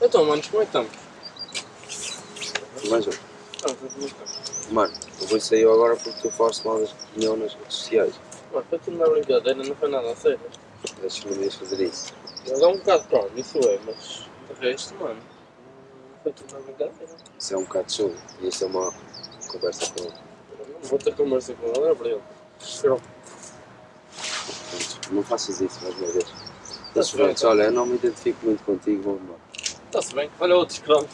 Então, manos, como é que estamos? Mas, Ah, como é que estamos? mano, eu vou sair agora porque tu falaste mal das opinião nas redes sociais. Mano, foi tudo na brincadeira, não foi nada a sério. Deixa-me me fazer isso. Ele é um bocado calmo, isso é, mas de resto, mano, foi tudo na brincadeira. Isso é um bocado show. E isso é uma conversa com ele. Eu não vou ter conversa com ele, é para ele. Eu, Portanto, não faças isso mais uma vez. Mas Tá pronto, olha, eu não me identifico muito contigo, vou embora. Está-se bem. Olha outro escravo.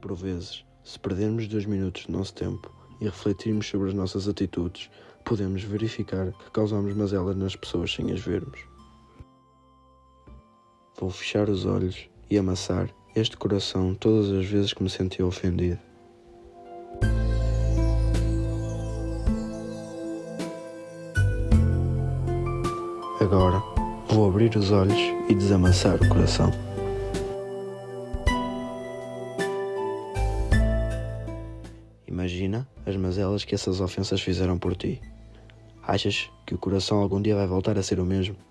Por vezes, se perdermos dois minutos do nosso tempo e refletirmos sobre as nossas atitudes, podemos verificar que causamos mazelas nas pessoas sem as vermos. Vou fechar os olhos e amassar este coração todas as vezes que me senti ofendido. Agora, vou abrir os olhos e desamassar o coração. Imagina as mazelas que essas ofensas fizeram por ti. Achas que o coração algum dia vai voltar a ser o mesmo?